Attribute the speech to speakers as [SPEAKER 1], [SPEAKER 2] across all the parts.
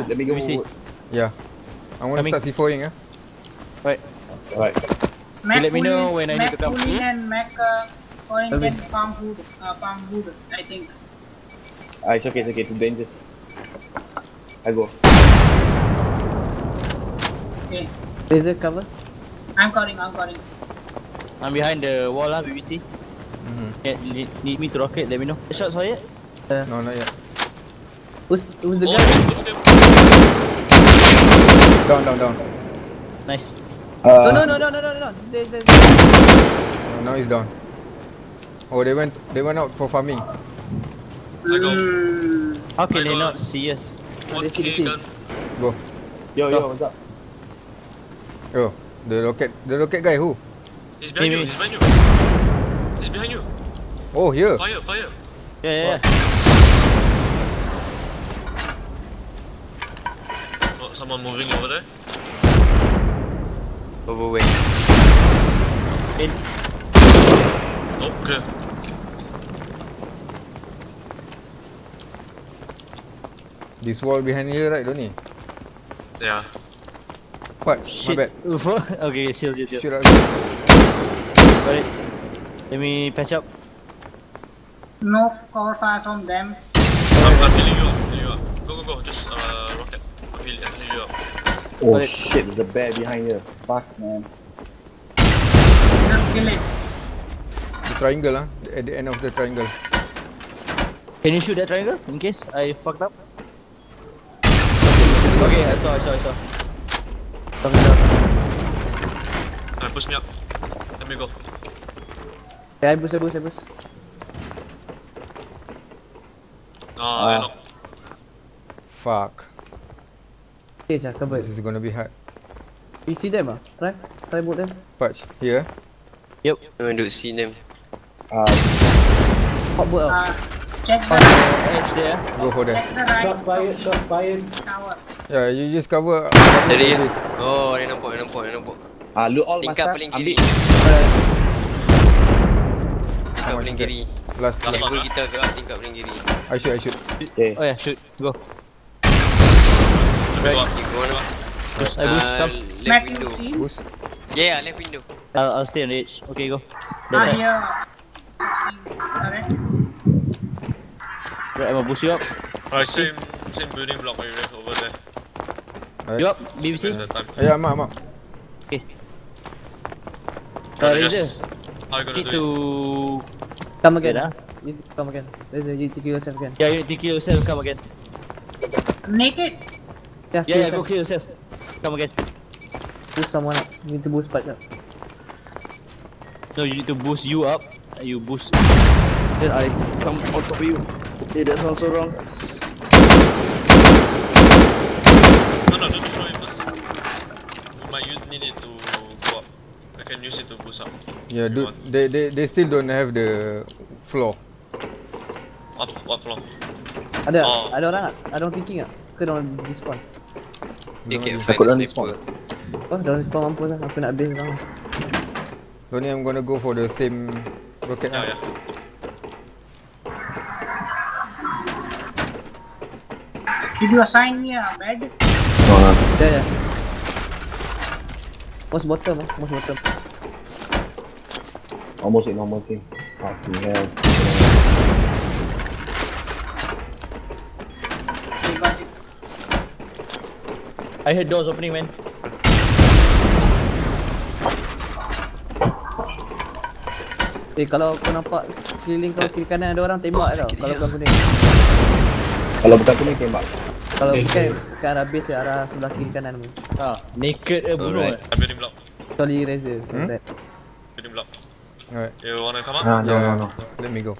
[SPEAKER 1] Let me go
[SPEAKER 2] Let me see.
[SPEAKER 3] Yeah. I want to start C4ing eh.
[SPEAKER 2] Right.
[SPEAKER 1] Alright.
[SPEAKER 4] Mac
[SPEAKER 2] let me know when I need to come. Hmm?
[SPEAKER 4] and Mac uh, Orange
[SPEAKER 5] Alvin.
[SPEAKER 4] and Palm Wood, uh, Palm Wood, I think.
[SPEAKER 1] Ah, it's okay, it's okay. Too dangerous. I go.
[SPEAKER 4] Okay,
[SPEAKER 5] Laser cover.
[SPEAKER 4] I'm calling, I'm calling.
[SPEAKER 2] I'm behind the wall lah, BBC.
[SPEAKER 3] Mhm.
[SPEAKER 2] Yeah, need, need me to rocket, let me know. Shots fired?
[SPEAKER 3] No, not yet.
[SPEAKER 5] Who's, who's the
[SPEAKER 6] Oh,
[SPEAKER 5] guy?
[SPEAKER 3] Down, down, down.
[SPEAKER 2] Nice.
[SPEAKER 1] Uh,
[SPEAKER 5] No, no, no, no, no, no, no. There, there.
[SPEAKER 3] Oh, now he's down. Oh, they went. They went out for farming.
[SPEAKER 6] I go.
[SPEAKER 4] Mm,
[SPEAKER 2] How can
[SPEAKER 6] I
[SPEAKER 2] they
[SPEAKER 6] got-
[SPEAKER 2] not see us?
[SPEAKER 5] They see, they see.
[SPEAKER 3] Go.
[SPEAKER 1] Yo, yo, what's up?
[SPEAKER 3] Yo, the rocket. The rocket guy who?
[SPEAKER 6] He's behind
[SPEAKER 2] Hey,
[SPEAKER 6] you.
[SPEAKER 2] me.
[SPEAKER 6] He's behind you. He's behind you.
[SPEAKER 3] Oh, here.
[SPEAKER 6] Fire, fire.
[SPEAKER 2] Yeah, yeah, yeah.
[SPEAKER 6] Someone moving over there.
[SPEAKER 7] Overweight.
[SPEAKER 2] In.
[SPEAKER 6] Okay.
[SPEAKER 3] This wall behind here, right, Don't Donny?
[SPEAKER 6] Yeah.
[SPEAKER 3] What?
[SPEAKER 2] Shit.
[SPEAKER 3] My bad.
[SPEAKER 2] Okay, chill, chill, chill.
[SPEAKER 3] Shoot out.
[SPEAKER 2] Got it. Let me patch up.
[SPEAKER 4] no cover fire from them.
[SPEAKER 6] I'm, I'm healing you up. Healing you up. Go, go, go. Just uh, rocket. I'm healing, I'm healing you up.
[SPEAKER 1] Oh
[SPEAKER 2] Got it.
[SPEAKER 1] shit, there's a bear behind here. Fuck, man.
[SPEAKER 4] Just kill it.
[SPEAKER 3] The triangle, ah. At the end of the triangle.
[SPEAKER 2] Can you shoot that triangle in case I fucked up? Okay, I saw, I saw, I saw. Coming down.
[SPEAKER 6] Uh, push me up. Let me go.
[SPEAKER 5] Okay, I boost, I boost, I boost.
[SPEAKER 6] Ah, I
[SPEAKER 1] Ah.
[SPEAKER 6] knock.
[SPEAKER 3] Fuck.
[SPEAKER 5] Okay, Jah, cover.
[SPEAKER 3] This is gonna be hard.
[SPEAKER 5] You see them ah? Try, try boot them.
[SPEAKER 3] Patch here.
[SPEAKER 2] Yep.
[SPEAKER 7] I to see them.
[SPEAKER 1] Uh,
[SPEAKER 5] Hot boot ah.
[SPEAKER 4] Uh, check
[SPEAKER 2] On
[SPEAKER 4] the,
[SPEAKER 2] edge there.
[SPEAKER 3] Go for them.
[SPEAKER 1] shot fired, shot fired.
[SPEAKER 3] Yeah, you just cover. cover
[SPEAKER 7] Tadi
[SPEAKER 3] this.
[SPEAKER 7] Oh, dia nampak, dia nampak, dia nampak.
[SPEAKER 1] Ah, loot all masa.
[SPEAKER 7] paling
[SPEAKER 1] Ambil.
[SPEAKER 7] kiri. Tingkap paling kiri.
[SPEAKER 3] Last,
[SPEAKER 6] Last
[SPEAKER 3] last.
[SPEAKER 7] kita gerak tingkap paling kiri.
[SPEAKER 3] I shoot, I shoot.
[SPEAKER 1] Okay.
[SPEAKER 2] Oh yeah, shoot. Go.
[SPEAKER 6] Let me go up.
[SPEAKER 7] Okay, go on.
[SPEAKER 2] Boost, I boost.
[SPEAKER 7] Uh,
[SPEAKER 2] Come.
[SPEAKER 7] left
[SPEAKER 4] Mac
[SPEAKER 7] window.
[SPEAKER 3] Boost.
[SPEAKER 7] Yeah, left window.
[SPEAKER 2] I'll, I'll stay on the edge. Okay, go.
[SPEAKER 4] Ah,
[SPEAKER 2] That's it.
[SPEAKER 4] here. Correct.
[SPEAKER 2] Right, I'm gonna boost you up.
[SPEAKER 6] Alright, same, same building block area over there.
[SPEAKER 2] You up, BBC?
[SPEAKER 6] The?
[SPEAKER 3] Yeah, I'm out, I'm out.
[SPEAKER 6] Gotta
[SPEAKER 2] Uh,
[SPEAKER 6] just-
[SPEAKER 2] Razor,
[SPEAKER 6] How you gonna
[SPEAKER 2] need
[SPEAKER 6] do
[SPEAKER 2] to...
[SPEAKER 5] Come again.
[SPEAKER 2] ah.
[SPEAKER 5] You come again. You kill yourself again.
[SPEAKER 2] Yeah, you need to kill yourself. Come again.
[SPEAKER 4] Naked.
[SPEAKER 5] Yeah,
[SPEAKER 2] Yeah, yeah, go kill yourself. Come again.
[SPEAKER 5] Boost someone up. You need to boost part up.
[SPEAKER 2] No, you need to boost you up. and You boost. Then I come on top of you. Okay, that sounds so wrong.
[SPEAKER 6] No, no, don't destroy it first. You might use, need it to go up. I can use it to boost up.
[SPEAKER 3] Yeah, dude, they, they, they still don't have the floor.
[SPEAKER 6] Up, what floor?
[SPEAKER 5] Ada,
[SPEAKER 6] Oh.
[SPEAKER 5] ada orang tak? Ada orang thinking tak? Ke orang despawn?
[SPEAKER 7] Dia
[SPEAKER 3] know.
[SPEAKER 7] find
[SPEAKER 1] Takut
[SPEAKER 7] the sniper.
[SPEAKER 5] Oh, dah orang despawn mampus lah. Aku nak base orang.
[SPEAKER 3] Donny, I'm gonna go for the same rocket
[SPEAKER 6] Yeah,
[SPEAKER 3] now.
[SPEAKER 6] yeah.
[SPEAKER 4] Did you assign me a bed?
[SPEAKER 1] No, no.
[SPEAKER 5] Ya, ya. Most bottom most bottom.
[SPEAKER 1] Almost in, almost in. Fucking hell.
[SPEAKER 4] Okay, got it.
[SPEAKER 2] I heard doors opening, man.
[SPEAKER 5] Eh, kalau kau nampak sekeliling kau kiri kanan ada orang tembak tau. Kalau bukan kuning.
[SPEAKER 1] Kalau bukan kuning tembak.
[SPEAKER 5] Kalau bukan ke arah base ke arah sebelah kiri kanan pun.
[SPEAKER 2] Ah, naked eh bunuh.
[SPEAKER 7] Alright.
[SPEAKER 2] eh.
[SPEAKER 6] Uh, building block.
[SPEAKER 5] Kecuali Razor.
[SPEAKER 3] Hmm?
[SPEAKER 6] Building block.
[SPEAKER 3] Alright.
[SPEAKER 6] You wanna come up?
[SPEAKER 1] Ah, no,
[SPEAKER 3] yeah,
[SPEAKER 1] no, no.
[SPEAKER 3] let me go.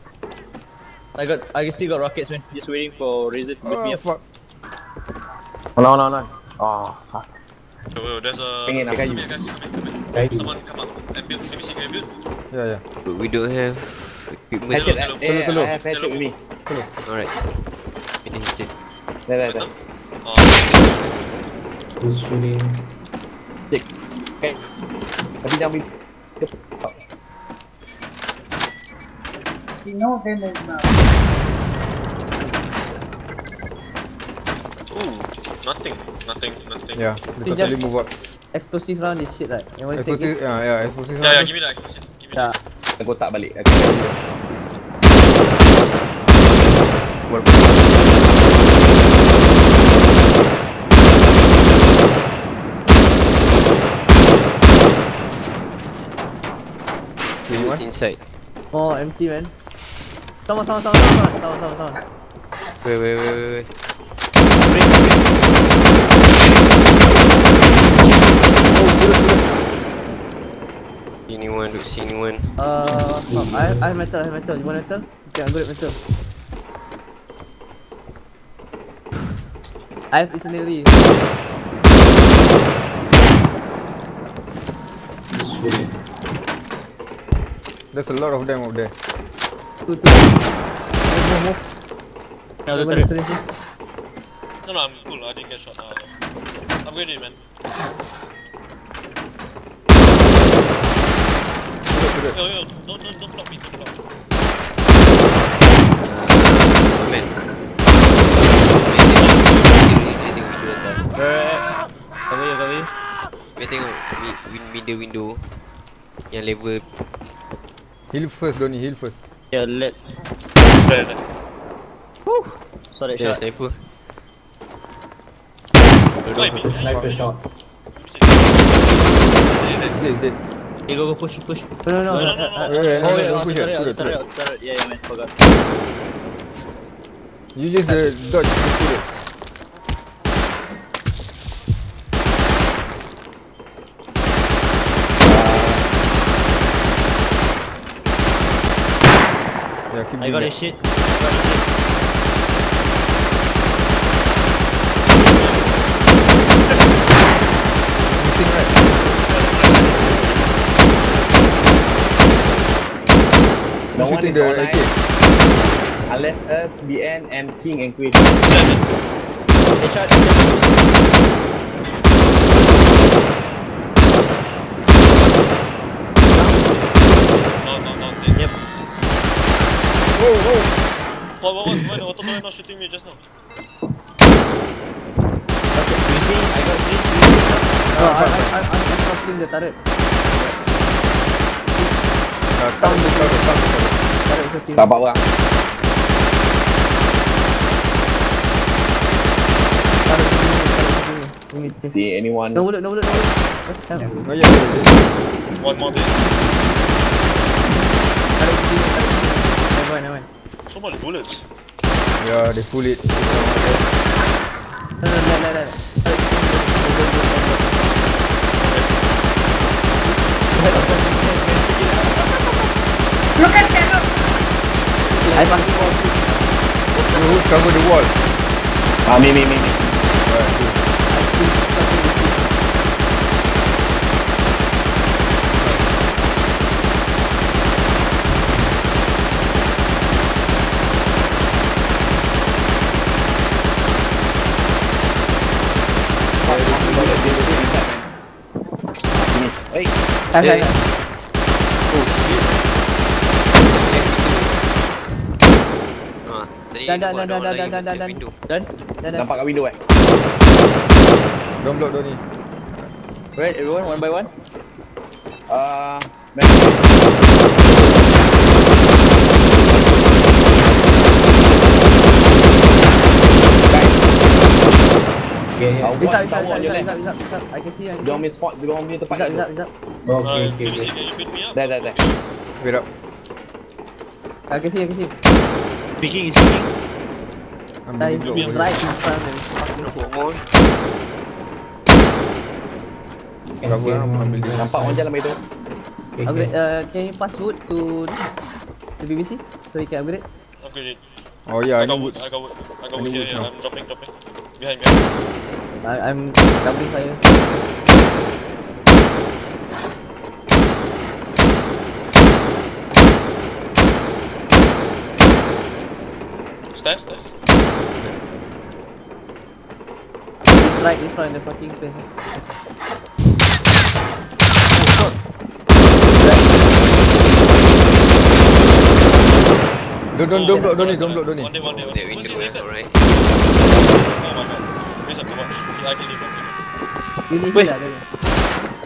[SPEAKER 2] I got, I still got rockets, man. Just waiting for Razor to lift me
[SPEAKER 3] Oh,
[SPEAKER 2] up.
[SPEAKER 3] fuck.
[SPEAKER 1] Hold on, hold on. Oh, fuck.
[SPEAKER 6] Yo, yo, there's a.
[SPEAKER 1] Pengen nak
[SPEAKER 6] come
[SPEAKER 1] kayu.
[SPEAKER 6] here, guys. Come here, come here.
[SPEAKER 1] Kayu.
[SPEAKER 6] Someone come up and build. Me see, can build?
[SPEAKER 3] Yeah, yeah.
[SPEAKER 7] But we don't have equipment.
[SPEAKER 1] Hatchet,
[SPEAKER 6] Hello,
[SPEAKER 1] eh, eh,
[SPEAKER 3] hello.
[SPEAKER 1] I have hatchet with me.
[SPEAKER 7] Alright. Ini hatchet.
[SPEAKER 1] There, there, there.
[SPEAKER 6] Oh,
[SPEAKER 1] Who's shooting?
[SPEAKER 2] Tick.
[SPEAKER 1] Okay. Tapi jangan beri.
[SPEAKER 4] You know them is now.
[SPEAKER 6] Nothing, nothing, nothing.
[SPEAKER 3] Yeah,
[SPEAKER 5] They
[SPEAKER 3] totally
[SPEAKER 5] just-
[SPEAKER 3] move up.
[SPEAKER 5] Explosive round this shit right. You want to take
[SPEAKER 3] Explosive,
[SPEAKER 5] it?
[SPEAKER 3] yeah, yeah, explosive.
[SPEAKER 6] Yeah, yeah,
[SPEAKER 3] round.
[SPEAKER 6] give me the explosive. Give me
[SPEAKER 5] Yeah.
[SPEAKER 6] the
[SPEAKER 1] Aku tak balik. Aku tak balik.
[SPEAKER 7] Inside.
[SPEAKER 5] Oh, empty man. Sama sama sama sama sama sama sama.
[SPEAKER 7] Wait, wait, wait, wait, wait. Anyone, look, see anyone.
[SPEAKER 5] Uh, oh, I I have metal, I have metal. You want metal? Okay, I'm good at metal. I have incendiary.
[SPEAKER 3] There's a lot of them up there.
[SPEAKER 5] Two two. Move move move.
[SPEAKER 2] Now
[SPEAKER 5] Over
[SPEAKER 2] the
[SPEAKER 5] there,
[SPEAKER 2] turret.
[SPEAKER 6] No, no, I'm cool. I didn't get shot. Uh, upgrade it, man. Yo, yo, don't, don't, don't block me. Don't block.
[SPEAKER 7] Man.
[SPEAKER 2] Cover you, cover you.
[SPEAKER 7] Dia tengok middle window. Yang level
[SPEAKER 3] Heal first, Donny, heal first.
[SPEAKER 2] Yeah, let. Saw that
[SPEAKER 7] Dia
[SPEAKER 2] shot.
[SPEAKER 7] sniper.
[SPEAKER 6] Why me?
[SPEAKER 8] Sniper shot.
[SPEAKER 6] Is it?
[SPEAKER 3] He's dead, dead.
[SPEAKER 2] Hey, go, go, push, push.
[SPEAKER 5] No no no.
[SPEAKER 6] No, no, no, no.
[SPEAKER 3] Yeah, yeah, no,
[SPEAKER 2] Oh, yeah,
[SPEAKER 3] don't push
[SPEAKER 2] turret,
[SPEAKER 3] turret,
[SPEAKER 2] turret,
[SPEAKER 3] turret.
[SPEAKER 2] Yeah, yeah, man, forgot.
[SPEAKER 3] You just uh, dodge the turret. Yeah, keep
[SPEAKER 2] I got
[SPEAKER 3] that.
[SPEAKER 2] his shit. I got his shit.
[SPEAKER 3] Missing right.
[SPEAKER 1] No
[SPEAKER 3] Who's
[SPEAKER 1] one
[SPEAKER 3] shooting
[SPEAKER 1] is
[SPEAKER 3] the
[SPEAKER 1] online.
[SPEAKER 3] AK?
[SPEAKER 1] Unless us, BN and King and Queen.
[SPEAKER 2] Headshot, headshot.
[SPEAKER 6] No, no, no. They,
[SPEAKER 2] Yep.
[SPEAKER 3] Oh, oh.
[SPEAKER 6] what, what, what, why the auto not shooting me just now?
[SPEAKER 2] You see, I got three, three.
[SPEAKER 5] No, I I I I'm crossing the turret.
[SPEAKER 3] Uh, town the cover, town the cover.
[SPEAKER 5] Turret
[SPEAKER 1] Tak apa orang. See anyone?
[SPEAKER 5] No bullet, no bullet, no bullet.
[SPEAKER 3] Oh yeah.
[SPEAKER 6] One more
[SPEAKER 5] shooting. Never mind, never mind.
[SPEAKER 6] So much bullets.
[SPEAKER 3] Yeah, they pull it.
[SPEAKER 5] No, no, no, no, no, no. Turret shooting. Go, go, go, go, go.
[SPEAKER 4] Look at that!
[SPEAKER 5] I fucking want to.
[SPEAKER 3] Cover the wall?
[SPEAKER 1] Ah, me, me, me, me.
[SPEAKER 3] Alright, cool.
[SPEAKER 5] With you.
[SPEAKER 1] Finish. Hey,
[SPEAKER 5] Hai, hai,
[SPEAKER 7] Eh.
[SPEAKER 5] hai.
[SPEAKER 7] Oh shit. Ah, tadi
[SPEAKER 5] Dah, dah,
[SPEAKER 7] nampak
[SPEAKER 5] dah,
[SPEAKER 7] ada
[SPEAKER 5] dah,
[SPEAKER 7] orang
[SPEAKER 5] dah,
[SPEAKER 7] lagi
[SPEAKER 5] dah, dah,
[SPEAKER 7] kat
[SPEAKER 5] dah.
[SPEAKER 7] window.
[SPEAKER 2] Done?
[SPEAKER 5] Dah, dah.
[SPEAKER 1] nampak kat window eh?
[SPEAKER 3] Don't block Donny.
[SPEAKER 2] Right, everyone, one by one.
[SPEAKER 1] Ah,
[SPEAKER 8] Okay,
[SPEAKER 1] Ah,
[SPEAKER 8] yeah.
[SPEAKER 5] Bisa,
[SPEAKER 1] What's
[SPEAKER 5] bisa,
[SPEAKER 1] tower
[SPEAKER 5] bisa,
[SPEAKER 1] je
[SPEAKER 5] bisa,
[SPEAKER 1] ni?
[SPEAKER 5] bisa, bisa, bisa. I can see, I can
[SPEAKER 1] Dia orang
[SPEAKER 5] see.
[SPEAKER 1] punya spot, dia orang punya tempat
[SPEAKER 5] Bisa,
[SPEAKER 1] tu.
[SPEAKER 5] bisa, bisa.
[SPEAKER 8] Okay,
[SPEAKER 6] Uh,
[SPEAKER 8] okay,
[SPEAKER 6] BBC,
[SPEAKER 8] okay.
[SPEAKER 6] can you pick me up?
[SPEAKER 1] Dah, dah, dah.
[SPEAKER 3] Wait up.
[SPEAKER 5] I can see, I can see.
[SPEAKER 2] Speaking, is speaking.
[SPEAKER 3] I'm being
[SPEAKER 5] he's
[SPEAKER 3] blocked.
[SPEAKER 5] right in front me. Fucking
[SPEAKER 7] more.
[SPEAKER 8] Can see.
[SPEAKER 1] Nampak orang jalan begitu.
[SPEAKER 8] Okay,
[SPEAKER 5] Upgrade,
[SPEAKER 8] okay.
[SPEAKER 5] uh, can you pass wood to to BBC so we can upgrade?
[SPEAKER 6] Upgrade it.
[SPEAKER 3] Oh yeah,
[SPEAKER 6] I
[SPEAKER 3] I
[SPEAKER 6] got wood. I got wood. I got wood here,
[SPEAKER 3] now.
[SPEAKER 6] I'm dropping, dropping. Behind, behind.
[SPEAKER 5] I, I'm doubling fire.
[SPEAKER 6] Stairs, stairs.
[SPEAKER 5] He's right in front of the fucking place.
[SPEAKER 3] Don't, don't, don't block Donny, don't block Donny.
[SPEAKER 6] One day, one day, one
[SPEAKER 7] That
[SPEAKER 6] day. Who's
[SPEAKER 7] window
[SPEAKER 6] this nigga?
[SPEAKER 7] alright.
[SPEAKER 6] Oh my god. I kill him, I kill him.
[SPEAKER 5] You ni
[SPEAKER 2] Wait.
[SPEAKER 5] heal lah dia ni.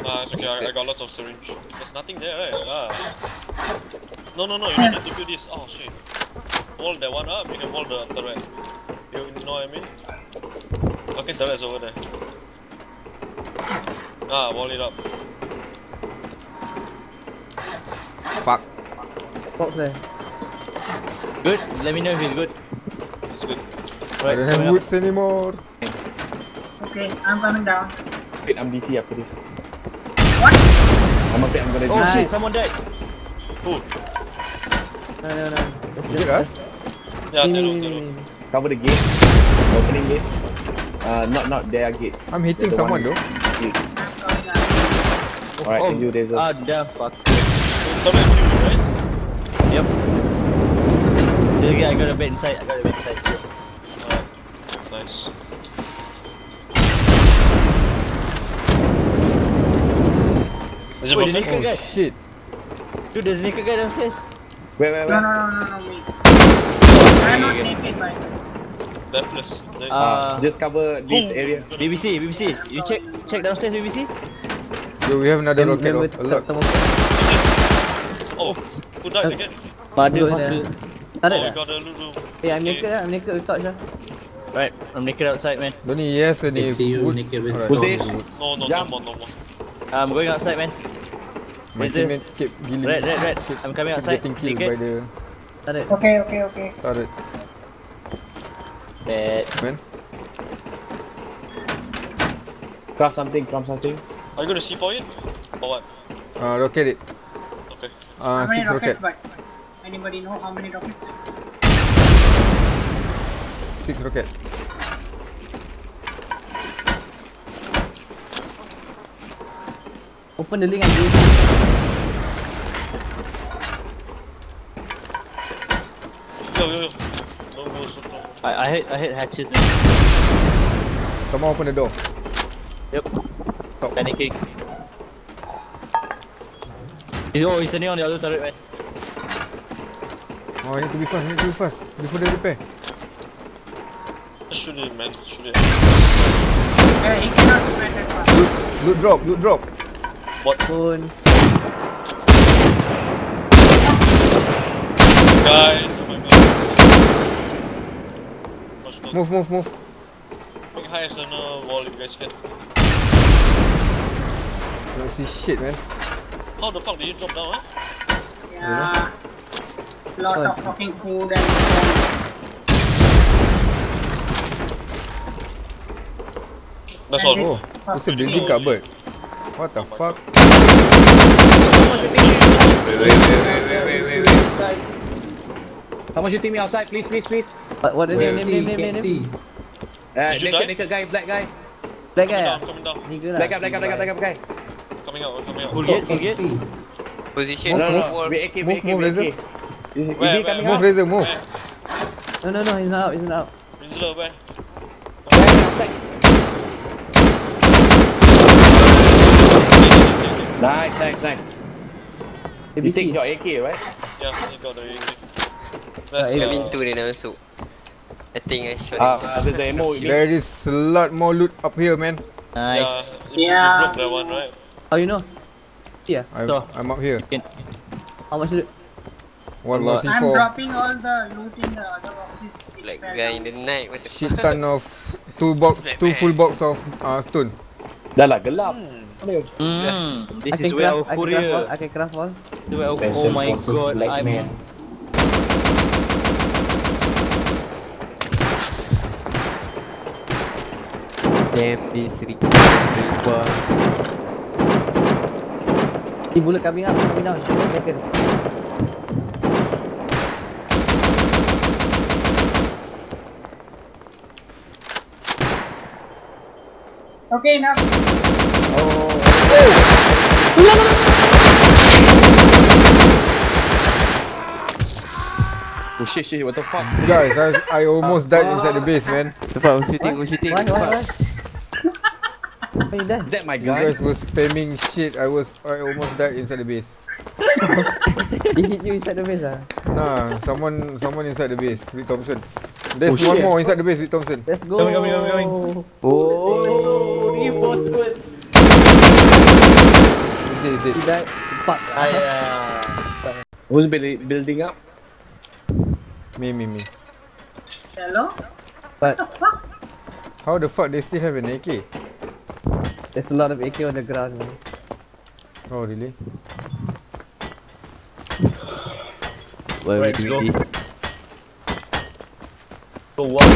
[SPEAKER 6] Nah, it's okay, I, I got lots of syringe. There's nothing there, right? Ah. No, no, no, you need to do this. Oh, shit. Hold that one up, you can hold the turret. You know what I mean? Okay, turret's over there. Ah, wall it up.
[SPEAKER 3] Fuck.
[SPEAKER 5] Box there.
[SPEAKER 2] Good. Let me know if it's good.
[SPEAKER 6] It's good.
[SPEAKER 3] I don't have
[SPEAKER 2] coming up.
[SPEAKER 3] woods anymore.
[SPEAKER 4] Okay, I'm coming down.
[SPEAKER 1] Wait, I'm DC after this.
[SPEAKER 4] What?
[SPEAKER 1] I'm afraid I'm gonna
[SPEAKER 2] Oh
[SPEAKER 1] DC.
[SPEAKER 2] shit! Someone died.
[SPEAKER 6] Who?
[SPEAKER 5] No, no, no.
[SPEAKER 3] Is it us?
[SPEAKER 6] Yeah,
[SPEAKER 5] ni.
[SPEAKER 1] Cover the gate. Opening gate. Uh, not not their gate.
[SPEAKER 3] I'm hitting
[SPEAKER 1] The
[SPEAKER 3] someone
[SPEAKER 1] one-
[SPEAKER 3] though.
[SPEAKER 4] Down.
[SPEAKER 1] Alright,
[SPEAKER 2] oh.
[SPEAKER 1] you, Razor.
[SPEAKER 2] Ah, damn. Fuck.
[SPEAKER 6] Turret you guys.
[SPEAKER 2] Yep. Okay, I got a bed inside. I got a bed inside.
[SPEAKER 6] Alright. Nice. Is it
[SPEAKER 2] Wait,
[SPEAKER 6] broken?
[SPEAKER 2] the naked
[SPEAKER 3] Oh
[SPEAKER 2] guy.
[SPEAKER 3] shit.
[SPEAKER 2] Dude, there's a naked guy downstairs.
[SPEAKER 1] Where, where,
[SPEAKER 4] No,
[SPEAKER 1] where?
[SPEAKER 4] no, no, no, no, wait. I'm not naked.
[SPEAKER 6] Deathless. They-
[SPEAKER 2] Uh,
[SPEAKER 1] Just cover this area.
[SPEAKER 2] BBC, BBC. You check check downstairs, BBC.
[SPEAKER 3] Yo, we have another rocket. oh, A lot.
[SPEAKER 5] temu-
[SPEAKER 6] Oh, who died again?
[SPEAKER 5] There.
[SPEAKER 6] Oh,
[SPEAKER 5] dah.
[SPEAKER 6] got a.
[SPEAKER 5] Eh, I'm naked lah. I'm naked with torch.
[SPEAKER 2] Right, I'm naked outside, man.
[SPEAKER 3] Don't need yes
[SPEAKER 8] see you
[SPEAKER 3] wood.
[SPEAKER 8] naked with
[SPEAKER 3] Alright.
[SPEAKER 1] Who's this?
[SPEAKER 6] No, no, no more, no more.
[SPEAKER 2] I'm going outside, man.
[SPEAKER 3] My
[SPEAKER 2] Is
[SPEAKER 3] teammate keep killing.
[SPEAKER 2] Red, red, red. I'm coming
[SPEAKER 3] keep
[SPEAKER 2] outside.
[SPEAKER 3] Getting killed
[SPEAKER 2] Naked.
[SPEAKER 3] by the
[SPEAKER 5] Tarik.
[SPEAKER 4] Okay, okay, okay.
[SPEAKER 3] turret.
[SPEAKER 2] Bad.
[SPEAKER 3] Man,
[SPEAKER 1] Craft something, craft something.
[SPEAKER 6] Are you gonna see for it? Or what?
[SPEAKER 3] uh, rocket it.
[SPEAKER 6] Okay.
[SPEAKER 3] Uh,
[SPEAKER 4] how many
[SPEAKER 3] six rocket.
[SPEAKER 4] rockets, but anybody know how many rockets?
[SPEAKER 3] Six rocket.
[SPEAKER 5] Open the link and do
[SPEAKER 6] Yo, yo, yo. Don't go so close.
[SPEAKER 2] I I hit I hit hatches.
[SPEAKER 3] Someone open the door.
[SPEAKER 2] Yep.
[SPEAKER 3] Top.
[SPEAKER 2] Panicking. Oh, he's standing on the other turret, man.
[SPEAKER 3] Oh, I need to be fast. I need to be fast before they repair.
[SPEAKER 6] Shoot it, man. Shoot it.
[SPEAKER 4] Yeah, he cannot spread that fast.
[SPEAKER 3] Loot, loot drop. Loot drop.
[SPEAKER 5] Pun.
[SPEAKER 6] Guys, my god. Watch the
[SPEAKER 3] Move, move, move.
[SPEAKER 6] make high as the wall if you guys can.
[SPEAKER 3] Don't see shit, man.
[SPEAKER 6] How the fuck did you drop down, eh?
[SPEAKER 4] Yeah. Lot
[SPEAKER 5] Oh.
[SPEAKER 4] of fucking food and
[SPEAKER 6] That's all.
[SPEAKER 3] Oh, it's a building cupboard. What the fuck?
[SPEAKER 7] Wait, wait, wait, wait, wait, wait, wait, wait.
[SPEAKER 1] Someone shooting me outside, please, please, please.
[SPEAKER 5] What, what the
[SPEAKER 8] Where?
[SPEAKER 5] name, name, name, name, name,
[SPEAKER 8] see.
[SPEAKER 5] name?
[SPEAKER 1] Uh,
[SPEAKER 6] you
[SPEAKER 1] naked,
[SPEAKER 6] die?
[SPEAKER 1] naked guy, black guy.
[SPEAKER 5] Black
[SPEAKER 6] Coming
[SPEAKER 5] guy
[SPEAKER 6] down, coming down.
[SPEAKER 5] Nigga lah.
[SPEAKER 1] Black guy, black guy, black guy, black guy, black.
[SPEAKER 6] Coming out, coming out.
[SPEAKER 2] Full gate, full gate.
[SPEAKER 8] see.
[SPEAKER 7] Position,
[SPEAKER 1] No, no, no. Wait, AK,
[SPEAKER 3] Move,
[SPEAKER 1] wait, AK,
[SPEAKER 3] move, Razor.
[SPEAKER 1] AK. Is, is
[SPEAKER 6] Where,
[SPEAKER 1] he
[SPEAKER 6] where,
[SPEAKER 1] coming
[SPEAKER 3] Move,
[SPEAKER 1] out?
[SPEAKER 3] Razor, move.
[SPEAKER 5] No, no, no. He's not out. He's not out.
[SPEAKER 6] Rinsler, where?
[SPEAKER 1] Nice, nice, nice. You take
[SPEAKER 5] ABC.
[SPEAKER 1] your AK, right?
[SPEAKER 6] Yeah, he got the AK. That's
[SPEAKER 5] Uh,
[SPEAKER 7] Kat
[SPEAKER 6] uh,
[SPEAKER 7] pintu dia dah masuk. I think I shot him.
[SPEAKER 1] uh, there's the ammo with me.
[SPEAKER 3] There is a lot more loot up here, man.
[SPEAKER 6] yeah,
[SPEAKER 2] Nice.
[SPEAKER 6] you, you
[SPEAKER 4] Yeah.
[SPEAKER 6] broke that one, right?
[SPEAKER 5] How you know? Yeah.
[SPEAKER 3] I'm,
[SPEAKER 2] So.
[SPEAKER 3] I'm up here.
[SPEAKER 5] How much is it?
[SPEAKER 3] One
[SPEAKER 2] lot.
[SPEAKER 3] more
[SPEAKER 4] I'm
[SPEAKER 3] C4.
[SPEAKER 4] dropping all the loot in the other boxes.
[SPEAKER 7] Like
[SPEAKER 4] fell
[SPEAKER 7] guy in the night. What the
[SPEAKER 3] Shit
[SPEAKER 7] fuck?
[SPEAKER 3] ton of two box, two full box of uh, stone.
[SPEAKER 1] Dah lah, gelap.
[SPEAKER 2] Mm, this
[SPEAKER 5] I
[SPEAKER 2] is
[SPEAKER 5] can
[SPEAKER 2] where our
[SPEAKER 5] I can craft all.
[SPEAKER 2] courier.
[SPEAKER 5] I can craft all.
[SPEAKER 2] This is where our-
[SPEAKER 8] Special
[SPEAKER 2] Oh my god,
[SPEAKER 8] Black
[SPEAKER 2] I'm
[SPEAKER 7] Damn this Riba.
[SPEAKER 5] He bullet coming up. Coming down. Second.
[SPEAKER 4] Okay, now.
[SPEAKER 1] Oh shit, shit, what the fuck?
[SPEAKER 3] Guys, I, I almost died inside the base, man.
[SPEAKER 7] The fuck, who's shooting? Who's shooting?
[SPEAKER 5] Why? Why?
[SPEAKER 7] Fuck.
[SPEAKER 1] Is that my
[SPEAKER 3] You guys were spamming shit. I was, I almost died inside the base.
[SPEAKER 5] He hit you inside the base ah.
[SPEAKER 3] Nah, someone, someone inside the base with Thompson. There's
[SPEAKER 7] Oh,
[SPEAKER 3] one
[SPEAKER 7] shit.
[SPEAKER 3] more inside the base with Thompson.
[SPEAKER 5] Let's go.
[SPEAKER 7] Coming, coming, coming, coming.
[SPEAKER 5] Oh.
[SPEAKER 8] Reinforcements.
[SPEAKER 3] He's dead, he's dead.
[SPEAKER 5] He died. Empat.
[SPEAKER 1] Who's building, building up?
[SPEAKER 3] Me, me, me.
[SPEAKER 4] Hello?
[SPEAKER 5] But
[SPEAKER 3] How the fuck they still have an AK?
[SPEAKER 5] There's a lot of AK on the ground. man.
[SPEAKER 3] Oh, really?
[SPEAKER 7] Why are we
[SPEAKER 2] Let's go.
[SPEAKER 7] doing?
[SPEAKER 2] Go one.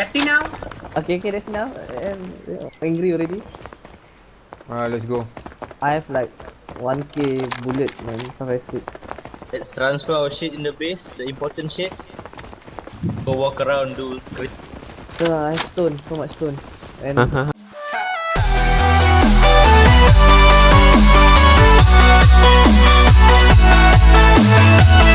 [SPEAKER 4] Happy now?
[SPEAKER 5] Okay, okay, that's enough. I'm angry already.
[SPEAKER 3] Ah, let's go.
[SPEAKER 5] I have like 1k bullet, man. If I sleep.
[SPEAKER 2] Let's transfer our shit in the base, the important shit. Go walk around, do crit.
[SPEAKER 5] So, uh, I stone, so much stone. And
[SPEAKER 9] We'll be right back.